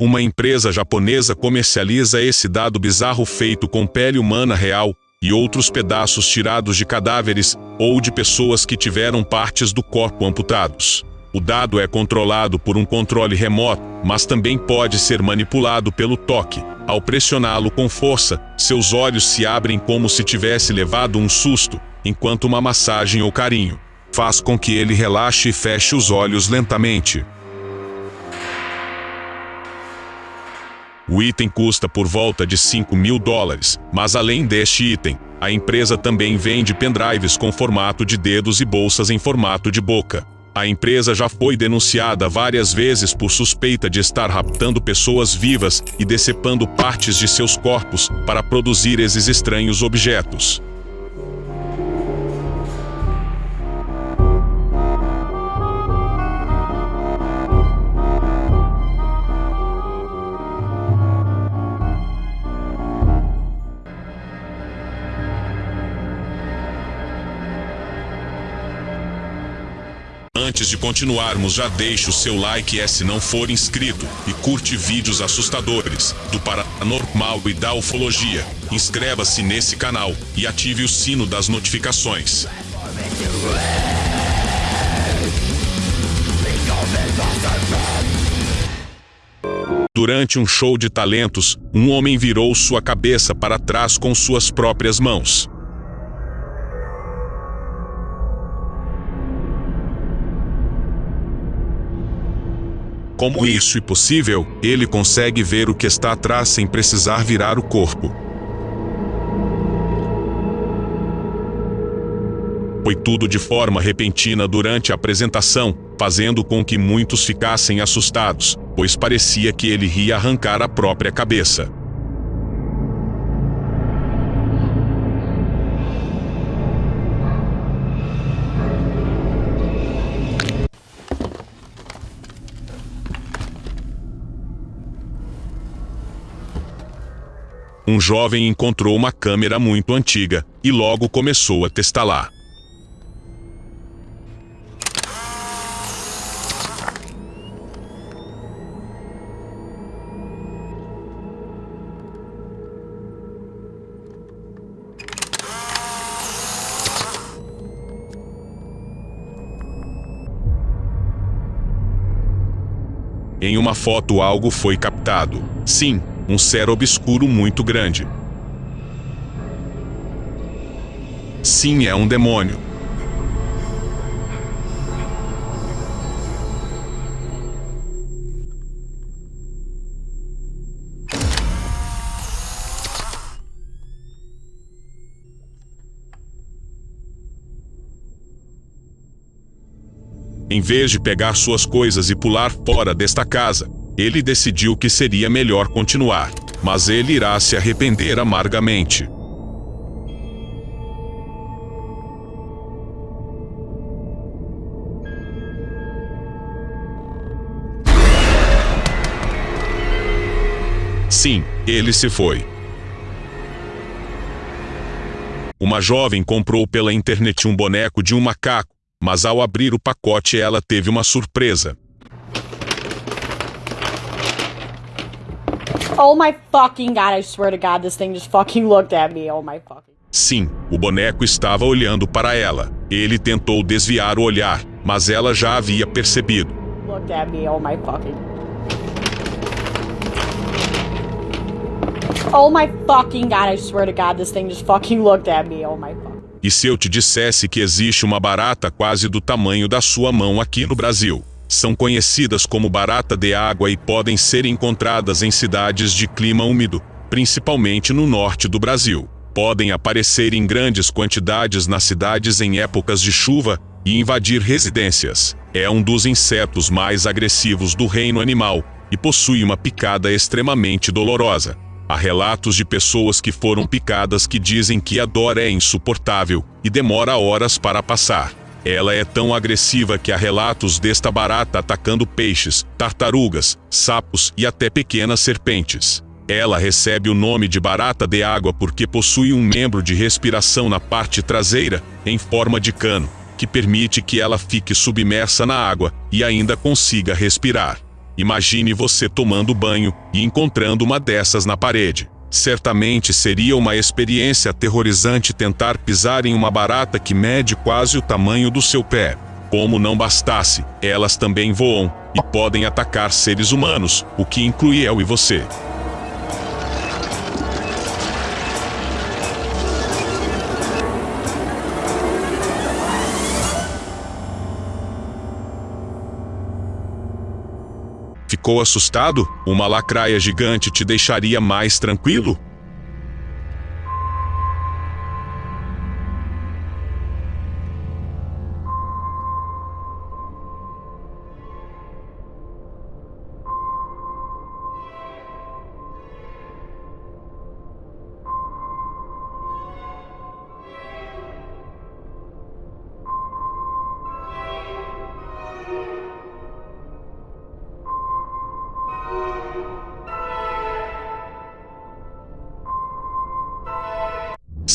Uma empresa japonesa comercializa esse dado bizarro feito com pele humana real e outros pedaços tirados de cadáveres ou de pessoas que tiveram partes do corpo amputados. O dado é controlado por um controle remoto, mas também pode ser manipulado pelo toque. Ao pressioná-lo com força, seus olhos se abrem como se tivesse levado um susto, enquanto uma massagem ou carinho faz com que ele relaxe e feche os olhos lentamente. O item custa por volta de 5 mil dólares, mas além deste item, a empresa também vende pendrives com formato de dedos e bolsas em formato de boca. A empresa já foi denunciada várias vezes por suspeita de estar raptando pessoas vivas e decepando partes de seus corpos para produzir esses estranhos objetos. Antes de continuarmos, já deixe o seu like e se não for inscrito e curte vídeos assustadores do paranormal e da ufologia. Inscreva-se nesse canal e ative o sino das notificações. Durante um show de talentos, um homem virou sua cabeça para trás com suas próprias mãos. Como isso é possível, ele consegue ver o que está atrás sem precisar virar o corpo. Foi tudo de forma repentina durante a apresentação, fazendo com que muitos ficassem assustados, pois parecia que ele ia arrancar a própria cabeça. Um jovem encontrou uma câmera muito antiga e logo começou a testá-la. Em uma foto algo foi captado. Sim, um ser obscuro muito grande. Sim, é um demônio. Em vez de pegar suas coisas e pular fora desta casa, ele decidiu que seria melhor continuar, mas ele irá se arrepender amargamente. Sim, ele se foi. Uma jovem comprou pela internet um boneco de um macaco, mas ao abrir o pacote ela teve uma surpresa. Oh my fucking god, I swear to god, this thing just fucking looked at me. Oh my fucking... Sim, o boneco estava olhando para ela. Ele tentou desviar o olhar, mas ela já havia percebido. Looked at me, oh my fucking... Oh my fucking god, I swear to god, this thing just fucking looked at me. Oh my fucking... E se eu te dissesse que existe uma barata quase do tamanho da sua mão aqui no Brasil? São conhecidas como barata de água e podem ser encontradas em cidades de clima úmido, principalmente no norte do Brasil. Podem aparecer em grandes quantidades nas cidades em épocas de chuva e invadir residências. É um dos insetos mais agressivos do reino animal e possui uma picada extremamente dolorosa. Há relatos de pessoas que foram picadas que dizem que a dor é insuportável e demora horas para passar. Ela é tão agressiva que há relatos desta barata atacando peixes, tartarugas, sapos e até pequenas serpentes. Ela recebe o nome de barata de água porque possui um membro de respiração na parte traseira, em forma de cano, que permite que ela fique submersa na água e ainda consiga respirar. Imagine você tomando banho e encontrando uma dessas na parede. Certamente seria uma experiência aterrorizante tentar pisar em uma barata que mede quase o tamanho do seu pé. Como não bastasse, elas também voam e podem atacar seres humanos, o que inclui eu e você. Ficou assustado? Uma lacraia gigante te deixaria mais tranquilo?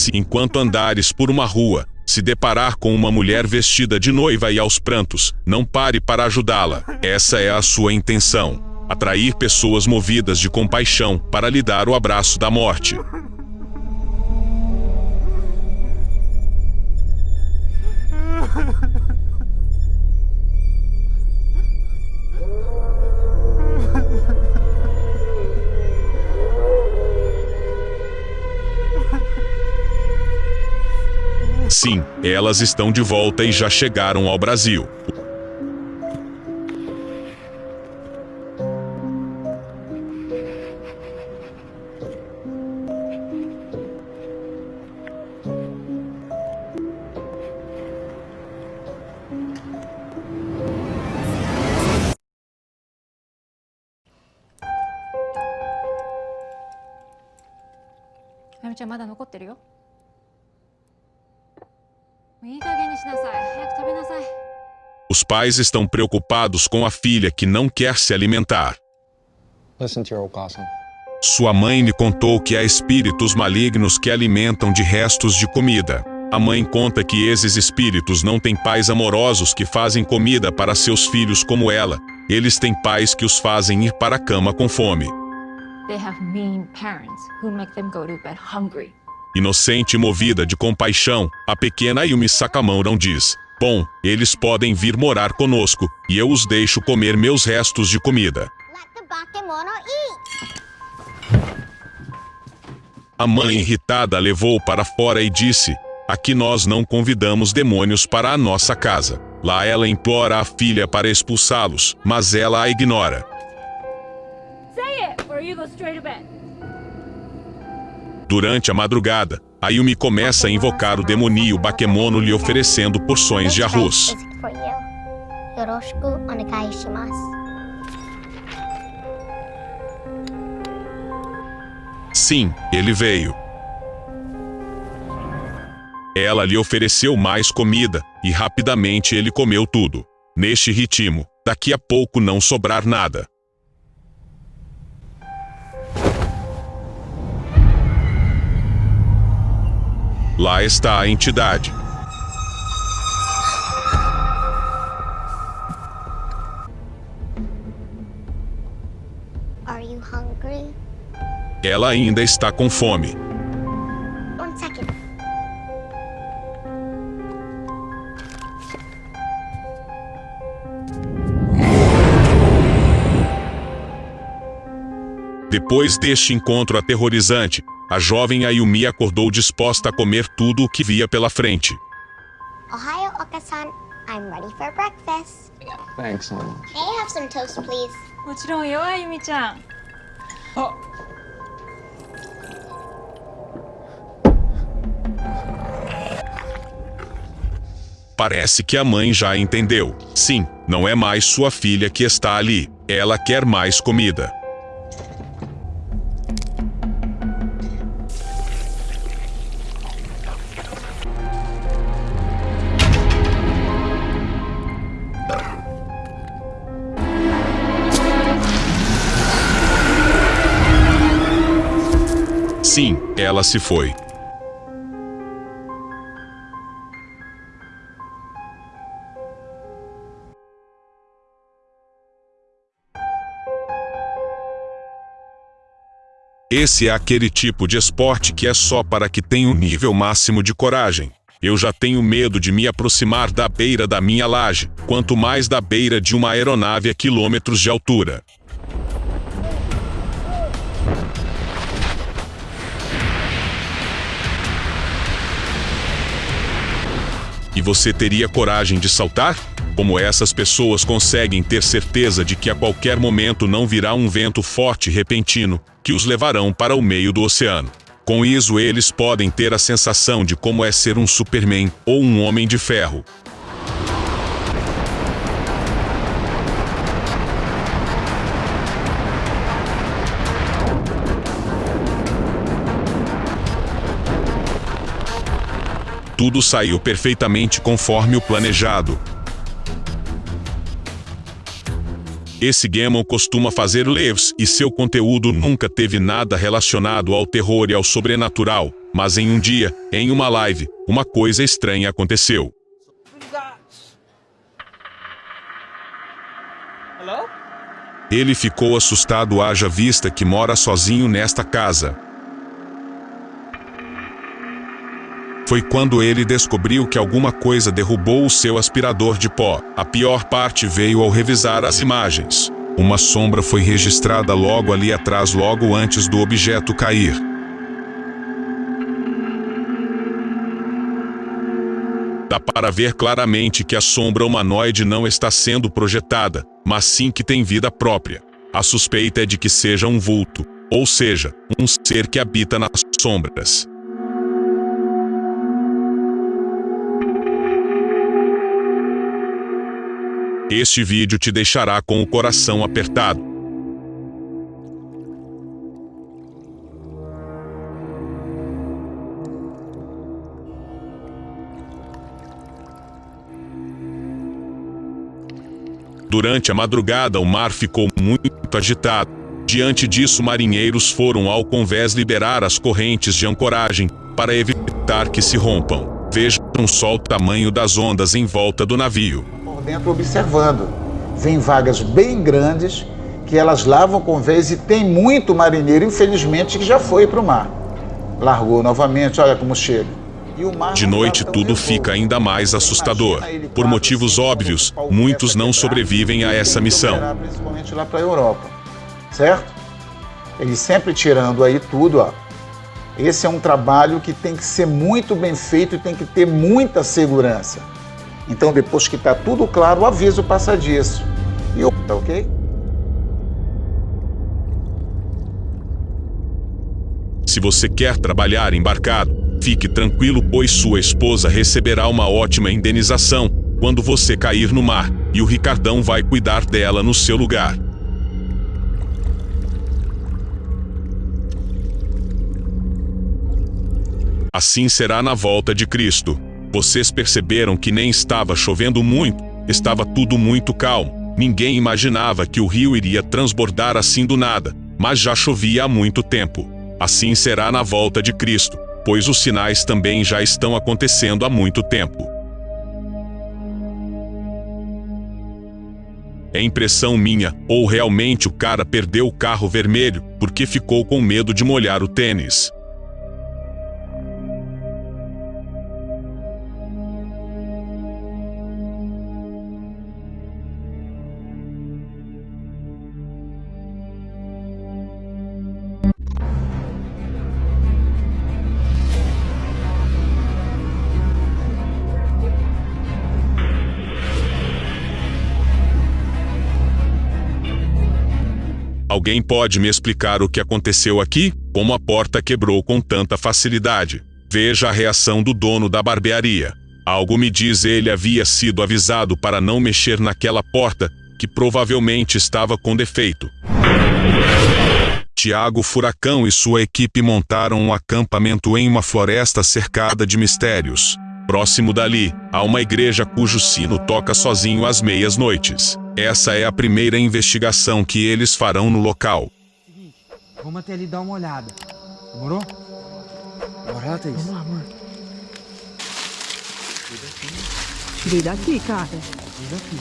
Se enquanto andares por uma rua, se deparar com uma mulher vestida de noiva e aos prantos, não pare para ajudá-la. Essa é a sua intenção. Atrair pessoas movidas de compaixão para lhe dar o abraço da morte. Sim, elas estão de volta e já chegaram ao Brasil. Os pais estão preocupados com a filha que não quer se alimentar. Sua mãe lhe contou que há espíritos malignos que alimentam de restos de comida. A mãe conta que esses espíritos não têm pais amorosos que fazem comida para seus filhos como ela. Eles têm pais que os fazem ir para a cama com fome. Inocente e movida de compaixão, a pequena Yumi Sakamoto diz: Bom, eles podem vir morar conosco, e eu os deixo comer meus restos de comida. A mãe irritada levou para fora e disse: Aqui nós não convidamos demônios para a nossa casa. Lá ela implora a filha para expulsá-los, mas ela a ignora. Durante a madrugada, Ayumi começa a invocar o demoníaco Bakemono lhe oferecendo porções de arroz. Sim, ele veio. Ela lhe ofereceu mais comida, e rapidamente ele comeu tudo. Neste ritmo, daqui a pouco não sobrar nada. Lá está a entidade. Ela ainda está com fome. Depois deste encontro aterrorizante, a jovem Ayumi acordou disposta a comer tudo o que via pela frente. Ohio, Okasan. I'm ready for breakfast. Thanks, honey. May I have some toast, please? もちろんよあゆみちゃん Parece que a mãe já entendeu. Sim, não é mais sua filha que está ali. Ela quer mais comida. Assim, ela se foi. Esse é aquele tipo de esporte que é só para que tenha um nível máximo de coragem. Eu já tenho medo de me aproximar da beira da minha laje, quanto mais da beira de uma aeronave a quilômetros de altura. E você teria coragem de saltar? Como essas pessoas conseguem ter certeza de que a qualquer momento não virá um vento forte repentino que os levarão para o meio do oceano. Com isso, eles podem ter a sensação de como é ser um Superman ou um Homem de Ferro. Tudo saiu perfeitamente conforme o planejado. Esse Gammon costuma fazer lives e seu conteúdo nunca teve nada relacionado ao terror e ao sobrenatural, mas em um dia, em uma live, uma coisa estranha aconteceu. Ele ficou assustado haja vista que mora sozinho nesta casa. Foi quando ele descobriu que alguma coisa derrubou o seu aspirador de pó. A pior parte veio ao revisar as imagens. Uma sombra foi registrada logo ali atrás logo antes do objeto cair. Dá para ver claramente que a sombra humanoide não está sendo projetada, mas sim que tem vida própria. A suspeita é de que seja um vulto, ou seja, um ser que habita nas sombras. Este vídeo te deixará com o coração apertado. Durante a madrugada o mar ficou muito agitado. Diante disso marinheiros foram ao convés liberar as correntes de ancoragem, para evitar que se rompam. Vejam só o tamanho das ondas em volta do navio dentro observando. Vem vagas bem grandes que elas lavam com vez e tem muito marinheiro, infelizmente, que já foi para o mar. Largou novamente, olha como chega. De noite tudo fica ainda mais assustador. Por motivos óbvios, muitos não sobrevivem a essa missão. Principalmente lá para a Europa, certo? Eles sempre tirando aí tudo, ó. Esse é um trabalho que tem que ser muito bem feito e tem que ter muita segurança. Então, depois que está tudo claro, o aviso passa disso. E o tá ok? Se você quer trabalhar embarcado, fique tranquilo, pois sua esposa receberá uma ótima indenização quando você cair no mar, e o Ricardão vai cuidar dela no seu lugar. Assim será na volta de Cristo. Vocês perceberam que nem estava chovendo muito, estava tudo muito calmo. Ninguém imaginava que o rio iria transbordar assim do nada, mas já chovia há muito tempo. Assim será na volta de Cristo, pois os sinais também já estão acontecendo há muito tempo. É impressão minha, ou realmente o cara perdeu o carro vermelho porque ficou com medo de molhar o tênis. Alguém pode me explicar o que aconteceu aqui? Como a porta quebrou com tanta facilidade? Veja a reação do dono da barbearia. Algo me diz ele havia sido avisado para não mexer naquela porta, que provavelmente estava com defeito. Tiago Furacão e sua equipe montaram um acampamento em uma floresta cercada de mistérios. Próximo dali, há uma igreja cujo sino toca sozinho às meias noites. Essa é a primeira investigação que eles farão no local. Vamos até ali dar uma olhada. Demorou? Bora lá, Thaís. Vamos lá, amor. Tirei daqui, cara. Tirei daqui.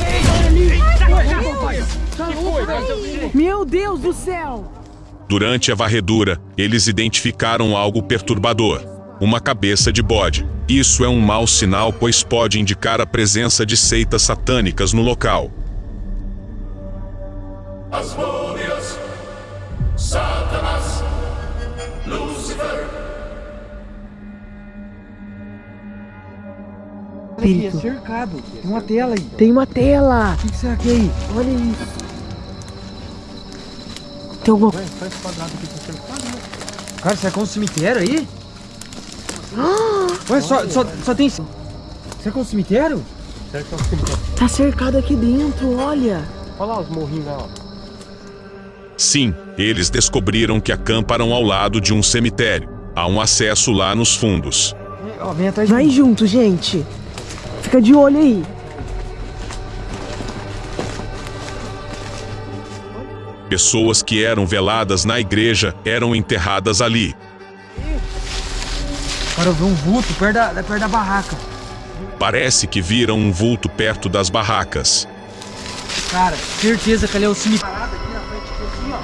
Ei, olha ali! Eita! Tá Meu Deus do céu! Durante a varredura, eles identificaram algo perturbador: uma cabeça de bode. Isso é um mau sinal, pois pode indicar a presença de seitas satânicas no local. Aqui, é cercado. Tem uma tela aí. Tem uma tela! O que, que será que é aí? Olha isso! Tem alguma Cara, será que é um cemitério aí? Ué, só, só, só tem... Será que é um cemitério? Tá cercado aqui dentro, olha! Sim, eles descobriram que acamparam ao lado de um cemitério. Há um acesso lá nos fundos. Vai junto, gente! Fica de olho aí! Pessoas que eram veladas na igreja eram enterradas ali. Cara, eu vi um vulto perto da, perto da barraca. Parece que viram um vulto perto das barracas. Cara, certeza que ali é o cemitério. Parada aqui na frente, aqui assim, ó.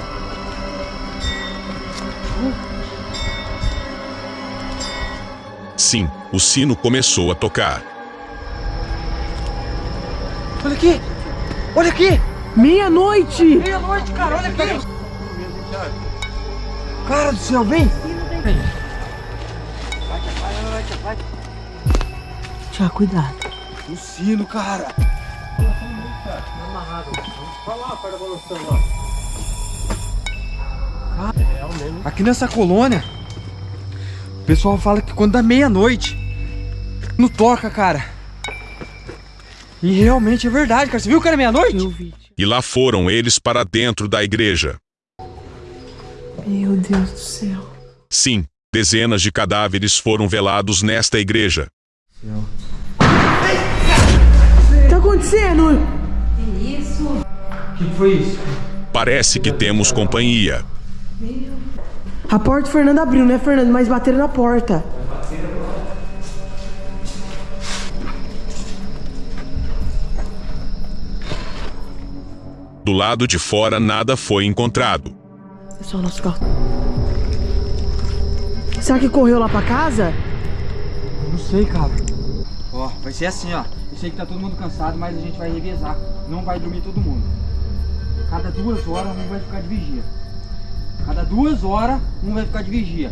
Sim, o sino começou a tocar. Olha aqui! Olha aqui! Meia-noite! Meia-noite, cara, olha aqui! Cara do céu, vem! Tiago, cuidado. O sino, cara! Aqui nessa colônia, o pessoal fala que quando dá meia-noite, não toca, cara. E realmente é verdade, cara. Você viu que era meia-noite? Eu vi. E lá foram eles para dentro da igreja. Meu Deus do céu. Sim, dezenas de cadáveres foram velados nesta igreja. Tá acontecendo? O que foi isso? Parece que temos companhia. A porta o Fernando abriu, né, Fernando? Mas bateram na porta. Do lado de fora nada foi encontrado. É só o nosso carro. Será que correu lá pra casa? Não sei, cara. Ó, vai ser assim, ó. Eu sei que tá todo mundo cansado, mas a gente vai revezar. Não vai dormir todo mundo. Cada duas horas um vai ficar de vigia. Cada duas horas um vai ficar de vigia.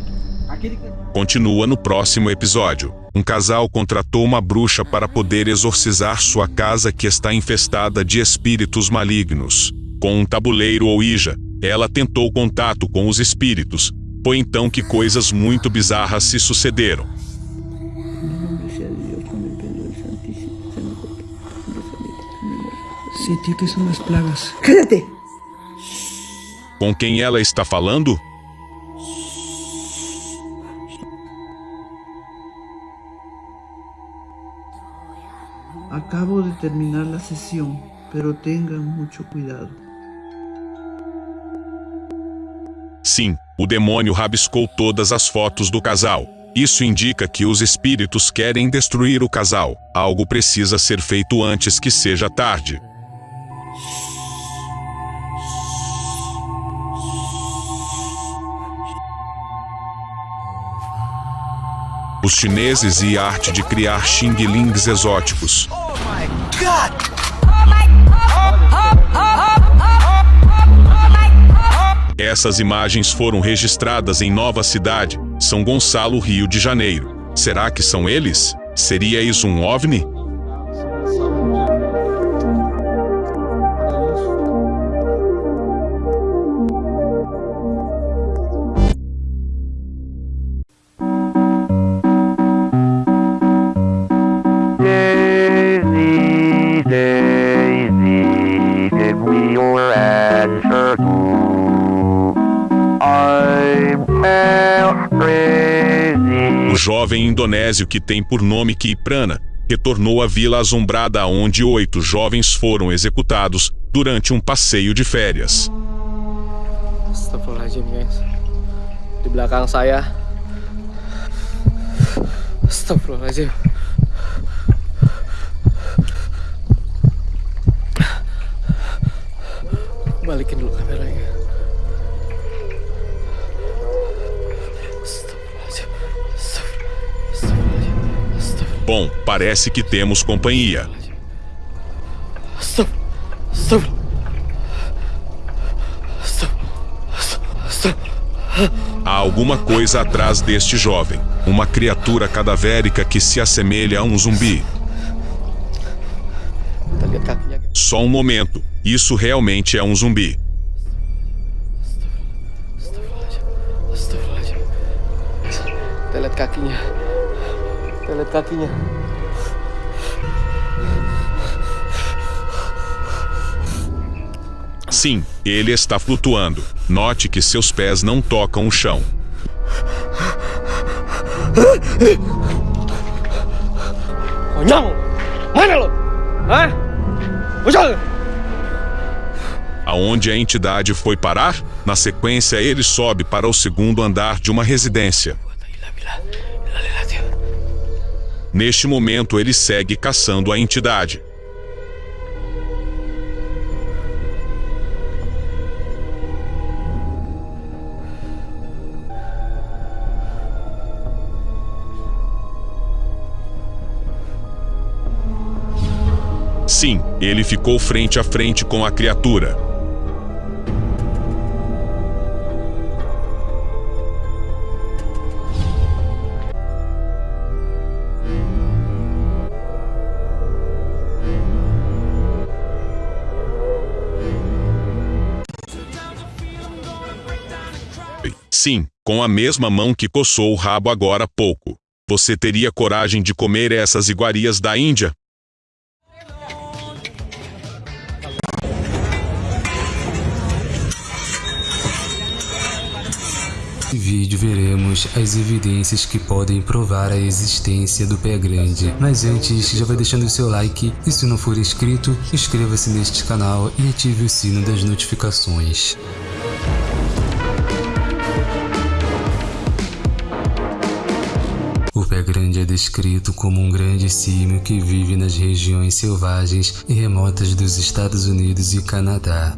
Continua no próximo episódio. Um casal contratou uma bruxa para poder exorcizar sua casa que está infestada de espíritos malignos. Com um tabuleiro ou ija, ela tentou contato com os espíritos. Foi então que coisas muito bizarras se sucederam. Sentí que são as plagas. Com quem ela está falando? Acabo de terminar la sesión, pero tengan mucho cuidado. Sim, o demônio rabiscou todas as fotos do casal. Isso indica que os espíritos querem destruir o casal. Algo precisa ser feito antes que seja tarde. Os chineses e a arte de criar xing-lings exóticos. Essas imagens foram registradas em Nova Cidade, São Gonçalo, Rio de Janeiro. Será que são eles? Seria isso um OVNI? Indonésio que tem por nome Kiprana retornou à vila assombrada onde oito jovens foram executados durante um passeio de férias. Astagfirullahaladzim belakang saya. Astagfirullahaladzim. Balikin dulu Bom, parece que temos companhia. Há alguma coisa atrás deste jovem. Uma criatura cadavérica que se assemelha a um zumbi. Só um momento. Isso realmente é um zumbi. Astagfirullahaladzim. Astagfirullahaladzim. Kakinya. Kakinya. Sim, ele está flutuando. Note que seus pés não tocam o chão. Mana lo? Muncul! Aonde a entidade foi parar? Na sequência, ele sobe para o segundo andar de uma residência. Neste momento, ele segue caçando a entidade. Sim, ele ficou frente a frente com a criatura. Sim, com a mesma mão que coçou o rabo agora há pouco. Você teria coragem de comer essas iguarias da Índia? Nesse vídeo veremos as evidências que podem provar a existência do pé grande. Mas antes, já vai deixando o seu like e se não for inscrito, inscreva-se neste canal e ative o sino das notificações. Grande é descrito como um grande símio que vive nas regiões selvagens e remotas dos Estados Unidos e Canadá.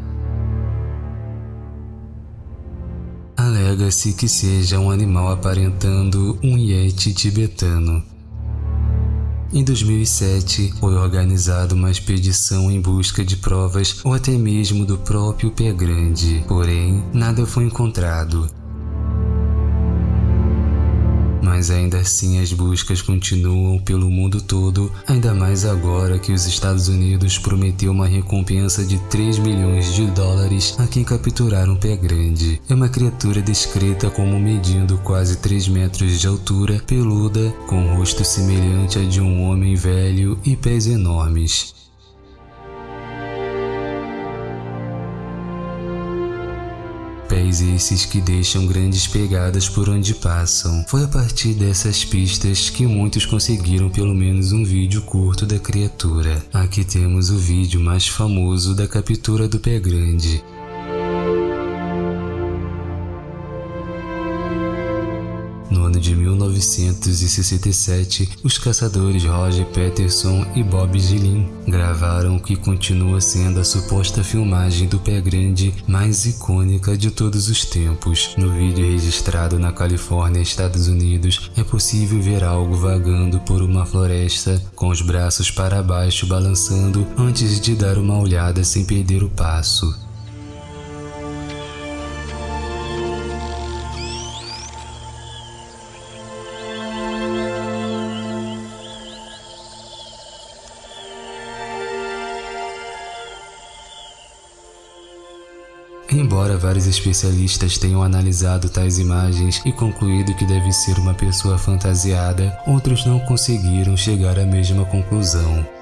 Alega-se que seja um animal aparentando um yeti tibetano. Em 2007, foi organizada uma expedição em busca de provas ou até mesmo do próprio pé grande, porém, nada foi encontrado. Mas ainda assim as buscas continuam pelo mundo todo, ainda mais agora que os Estados Unidos prometeu uma recompensa de 3 milhões de dólares a quem capturar um pé grande. É uma criatura descrita como medindo quase 3 metros de altura, peluda, com rosto semelhante a de um homem velho e pés enormes. Esses que deixam grandes pegadas por onde passam. Foi a partir dessas pistas que muitos conseguiram pelo menos um vídeo curto da criatura. Aqui temos o vídeo mais famoso da captura do pé grande. De 1967, os caçadores Roger Peterson e Bob Gillin gravaram o que continua sendo a suposta filmagem do pé grande mais icônica de todos os tempos. No vídeo registrado na Califórnia, Estados Unidos, é possível ver algo vagando por uma floresta com os braços para baixo balançando antes de dar uma olhada sem perder o passo. Embora vários especialistas tenham analisado tais imagens e concluído que deve ser uma pessoa fantasiada, outros não conseguiram chegar à mesma conclusão.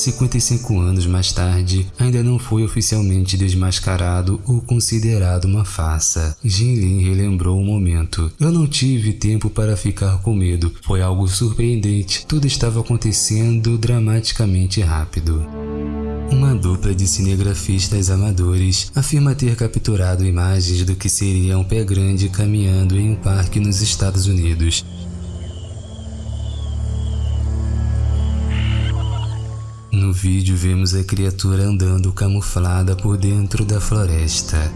55 anos mais tarde, ainda não foi oficialmente desmascarado ou considerado uma farsa. Jin Lin relembrou o momento. Eu não tive tempo para ficar com medo. Foi algo surpreendente. Tudo estava acontecendo dramaticamente rápido. Uma dupla de cinegrafistas amadores afirma ter capturado imagens do que seria um pé grande caminhando em um parque nos Estados Unidos. Vídeo vemos a criatura andando camuflada por dentro da floresta.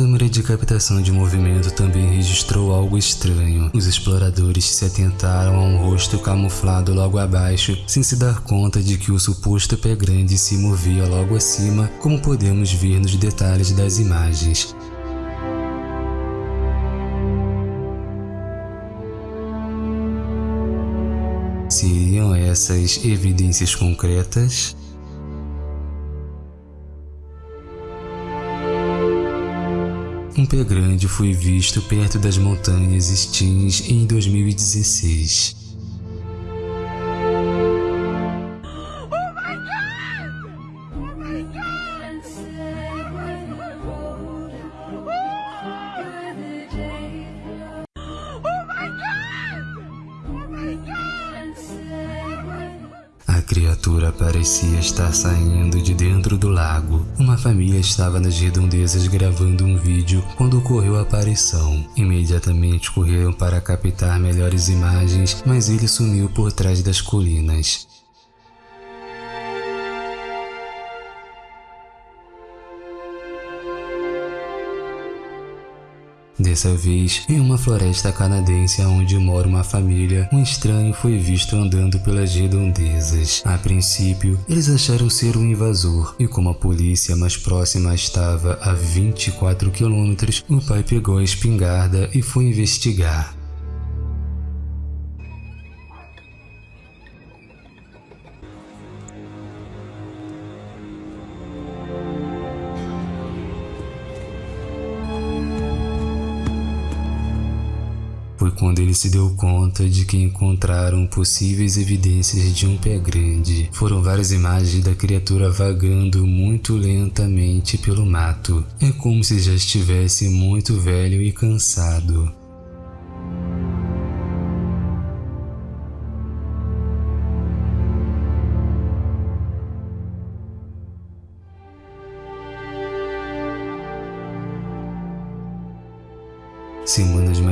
Câmera de captação de movimento também registrou algo estranho. Os exploradores se atentaram a um rosto camuflado logo abaixo, sem se dar conta de que o suposto pé grande se movia logo acima, como podemos ver nos detalhes das imagens. Seriam essas evidências concretas? Pé grande foi visto perto das montanhas Steens em 2016. Criatura parecia estar saindo de dentro do lago. Uma família estava nas redondezas gravando um vídeo quando ocorreu a aparição. Imediatamente correram para captar melhores imagens, mas ele sumiu por trás das colinas. Dessa vez, em uma floresta canadense onde mora uma família, um estranho foi visto andando pelas redondezas. A princípio, eles acharam ser um invasor, e como a polícia mais próxima estava a 24 quilômetros, o pai pegou a espingarda e foi investigar. Quando ele se deu conta de que encontraram possíveis evidências de um pé grande. Foram várias imagens da criatura vagando muito lentamente pelo mato. É como se já estivesse muito velho e cansado.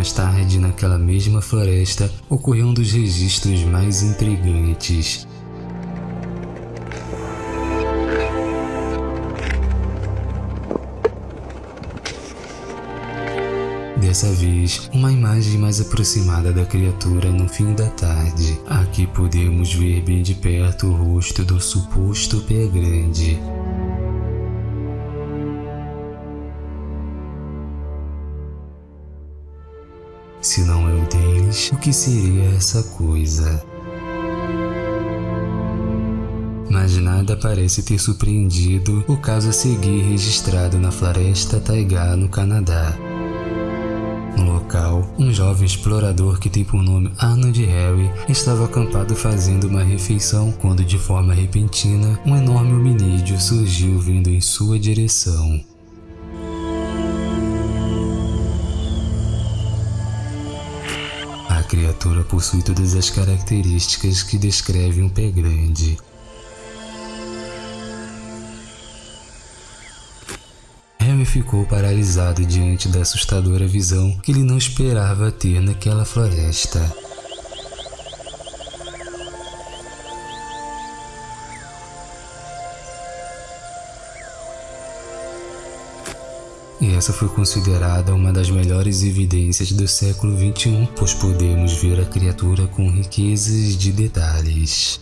Mais tarde, naquela mesma floresta, ocorreu um dos registros mais intrigantes. Dessa vez, uma imagem mais aproximada da criatura no fim da tarde. Aqui podemos ver bem de perto o rosto do suposto pé grande. Se não o deles, o que seria essa coisa? Mas nada parece ter surpreendido o caso a seguir registrado na floresta Taiga, no Canadá. No local, um jovem explorador que tem por nome Arnold Harry estava acampado fazendo uma refeição quando de forma repentina um enorme hominídeo surgiu vindo em sua direção. Criatura possui todas as características que descrevem um pé grande. Harry ficou paralisado diante da assustadora visão que ele não esperava ter naquela floresta. Essa foi considerada uma das melhores evidências do século XXI, pois podemos ver a criatura com riquezas de detalhes.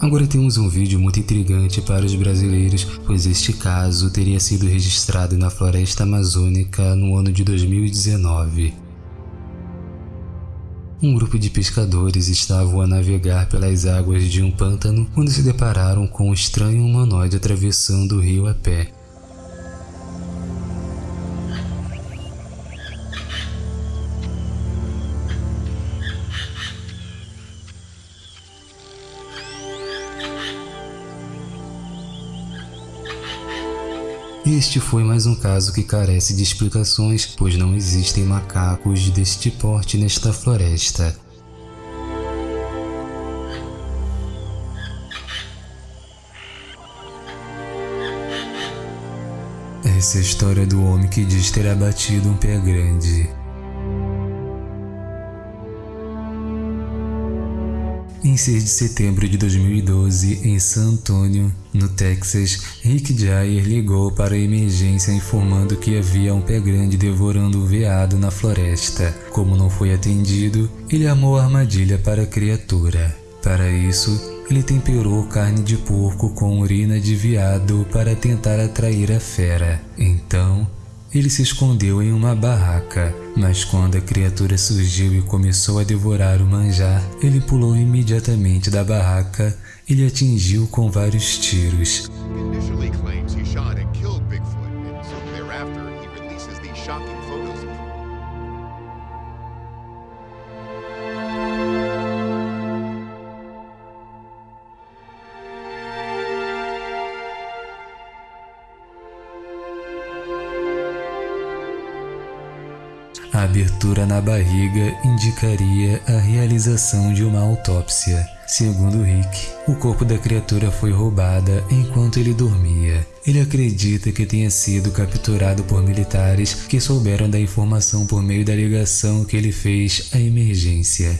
Agora temos um vídeo muito intrigante para os brasileiros, pois este caso teria sido registrado na floresta amazônica no ano de 2019. Um grupo de pescadores estavam a navegar pelas águas de um pântano quando se depararam com um estranho humanoide atravessando o rio a pé. Este foi mais um caso que carece de explicações, pois não existem macacos deste porte nesta floresta. Essa é a história do homem que diz ter abatido um pé grande. Em 6 de setembro de 2012, em San Antonio, no Texas, Rick Jair ligou para a emergência informando que havia um pé grande devorando o veado na floresta. Como não foi atendido, ele armou a armadilha para a criatura. Para isso, ele temperou carne de porco com urina de veado para tentar atrair a fera. Então, ele se escondeu em uma barraca, mas quando a criatura surgiu e começou a devorar o manjar, ele pulou imediatamente da barraca e lhe atingiu com vários tiros. A abertura na barriga indicaria a realização de uma autópsia. Segundo Rick, o corpo da criatura foi roubada enquanto ele dormia. Ele acredita que tenha sido capturado por militares que souberam da informação por meio da ligação que ele fez à emergência.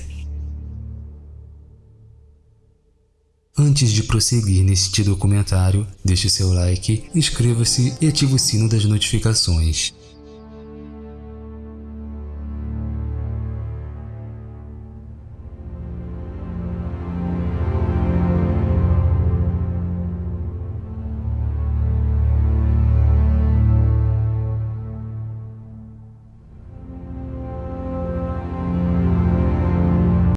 Antes de prosseguir neste documentário, deixe seu like, inscreva-se e ative o sino das notificações.